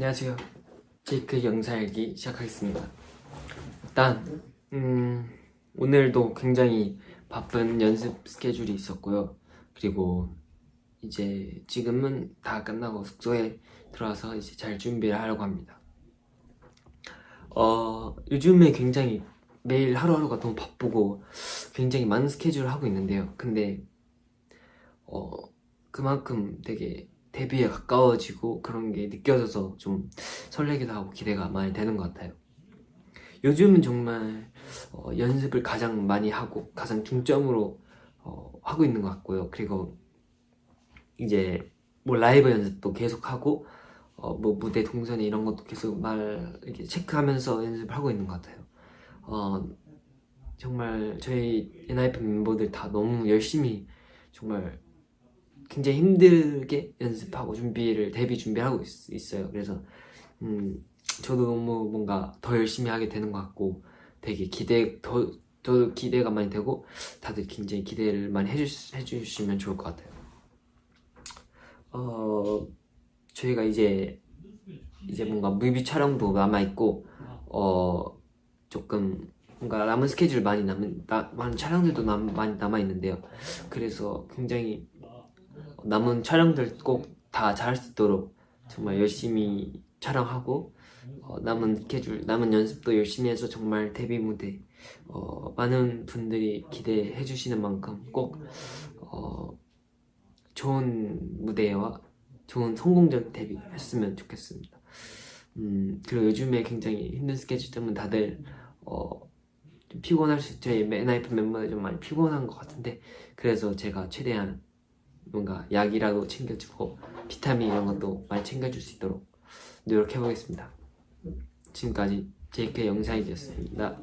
안녕하세요. 제이크 영상일기 시작하겠습니다. 일단 음, 오늘도 굉장히 바쁜 연습 스케줄이 있었고요. 그리고 이제 지금은 다 끝나고 숙소에 들어와서 이제 잘 준비를 하려고 합니다. 어, 요즘에 굉장히 매일 하루하루가 너무 바쁘고 굉장히 많은 스케줄을 하고 있는데요. 근데 어, 그만큼 되게 데뷔에 가까워지고 그런 게 느껴져서 좀 설레기도 하고 기대가 많이 되는 것 같아요. 요즘은 정말 어, 연습을 가장 많이 하고 가장 중점으로 어, 하고 있는 것 같고요. 그리고 이제 뭐 라이브 연습도 계속 하고 어, 뭐 무대 동선이 이런 것도 계속 말 이렇게 체크하면서 연습을 하고 있는 것 같아요. 어, 정말 저희 엔하이픈 멤버들 다 너무 열심히 정말 굉장히 힘들게 연습하고 준비를 데뷔 준비하고 있, 어요 그래서 음, 저도 너무 뭔가 더 열심히 하게 되는 것 같고 되게 기대 더 저도 기대가 많이 되고 다들 굉장히 기대를 많이 해주, 해주시면 좋을 것 같아요. 어 저희가 이제 이제 뭔가 뮤비 촬영도 남아 있고 어 조금 뭔가 남은 스케줄 많이 남은 나, 많은 촬영들도 남, 많이 남아 있는데요. 그래서 굉장히 남은 촬영들 꼭 다 잘할 수 있도록 정말 열심히 촬영하고 어, 남은 스케줄, 남은 연습도 열심히 해서 정말 데뷔 무대 어, 많은 분들이 기대해 주시는 만큼 꼭 어, 좋은 무대와 좋은 성공적 데뷔 했으면 좋겠습니다. 음, 그리고 요즘에 굉장히 힘든 스케줄 때문에 다들 어, 좀 피곤할 수 저희 맨하이픈 멤버들 좀 많이 피곤한 것 같은데 그래서 제가 최대한 뭔가 약이라도 챙겨주고 비타민 이런 것도 많이 챙겨줄 수 있도록 노력해보겠습니다. 지금까지 JK 영상이었습니다